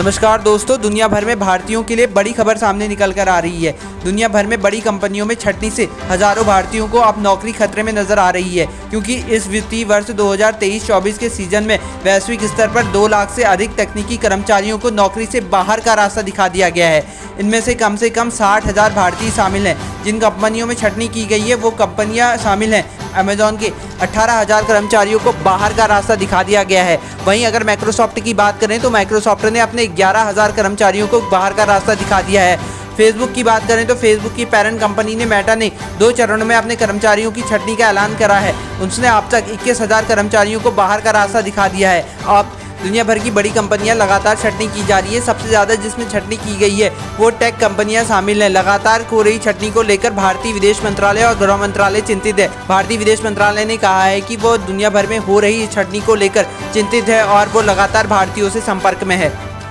नमस्कार दोस्तों, दुनिया भर में भारतीयों के लिए बड़ी खबर सामने निकल कर आ रही है। दुनिया भर में बड़ी कंपनियों में छटनी से हज़ारों भारतीयों को अब नौकरी खतरे में नज़र आ रही है, क्योंकि इस वित्तीय वर्ष 2023-24 के सीज़न में वैश्विक स्तर पर दो लाख से अधिक तकनीकी कर्मचारियों को नौकरी से बाहर का रास्ता दिखा दिया गया है। इनमें से कम से कम साठ भारतीय शामिल हैं जिन कंपनियों में छटनी की गई है, वो कंपनियाँ शामिल हैं। अमेजोन के अठारह हज़ार कर्मचारियों को बाहर का रास्ता दिखा दिया गया है। वहीं अगर माइक्रोसॉफ्ट की बात करें तो माइक्रोसॉफ्ट ने अपने ग्यारह हज़ार कर्मचारियों को बाहर का रास्ता दिखा दिया है। फेसबुक की बात करें तो फेसबुक की पेरेंट कंपनी ने मेटा ने दो चरणों में अपने कर्मचारियों की छटनी का ऐलान करा है। उसने अब तक इक्कीस कर्मचारियों को बाहर का रास्ता दिखा दिया है। अब दुनिया भर की बड़ी कंपनियाँ लगातार छटनी की जा रही है। सबसे ज़्यादा जिसमें छटनी की गई है, वो टेक कंपनियाँ शामिल हैं। लगातार हो रही छटनी को लेकर भारतीय विदेश मंत्रालय और गृह मंत्रालय चिंतित है। भारतीय विदेश मंत्रालय ने कहा है कि वो दुनिया भर में हो रही छटनी को लेकर चिंतित है और वो लगातार भारतीयों से संपर्क में है।